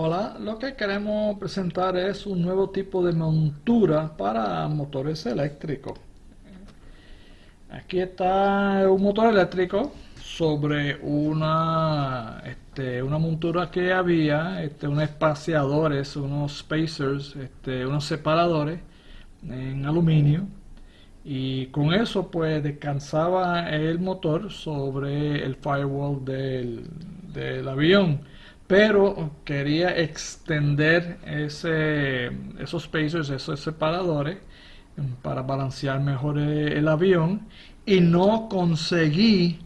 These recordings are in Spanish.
Hola, lo que queremos presentar es un nuevo tipo de montura para motores eléctricos. Aquí está un motor eléctrico sobre una, este, una montura que había, este, unos espaciadores, unos spacers, este, unos separadores en aluminio y con eso pues descansaba el motor sobre el firewall del, del avión pero quería extender esos spacers, esos separadores para balancear mejor el avión y no conseguí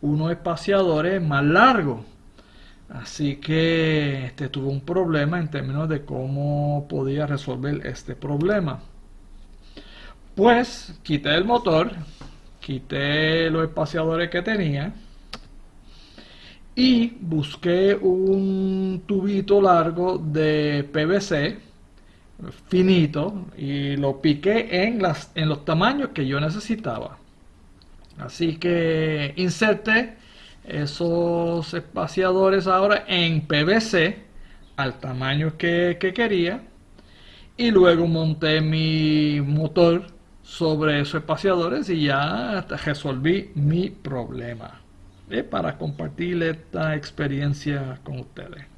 unos espaciadores más largos. Así que este, tuve un problema en términos de cómo podía resolver este problema. Pues quité el motor quité los espaciadores que tenía y busqué un tubito largo de PVC finito y lo piqué en, las, en los tamaños que yo necesitaba. Así que inserté esos espaciadores ahora en PVC al tamaño que, que quería y luego monté mi motor sobre esos espaciadores y ya resolví mi problema para compartir esta experiencia con ustedes.